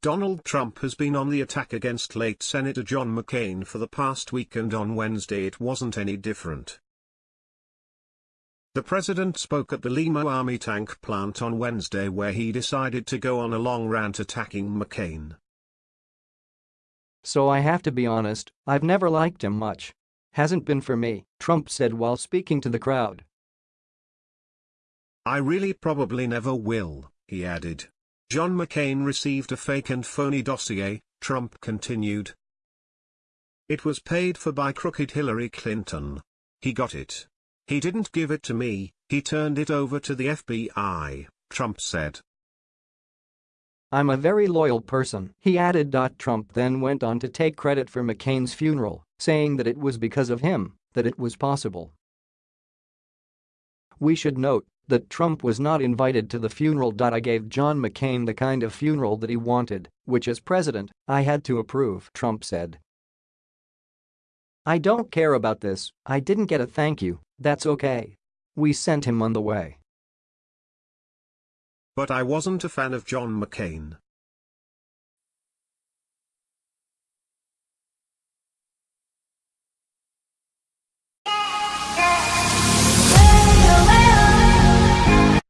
Donald Trump has been on the attack against late Senator John McCain for the past week and on Wednesday it wasn't any different. The president spoke at the Lima Army tank plant on Wednesday where he decided to go on a long rant attacking McCain. So I have to be honest, I've never liked him much. Hasn't been for me, Trump said while speaking to the crowd. I really probably never will, he added. John McCain received a fake and phony dossier, Trump continued. It was paid for by crooked Hillary Clinton. He got it. He didn't give it to me, he turned it over to the FBI, Trump said. I'm a very loyal person, he added. Trump then went on to take credit for McCain's funeral, saying that it was because of him that it was possible. We should note that Trump was not invited to the funeral. I gave John McCain the kind of funeral that he wanted, which as president, I had to approve, Trump said. I don't care about this, I didn't get a thank you, that's okay. We sent him on the way. But I wasn't a fan of John McCain.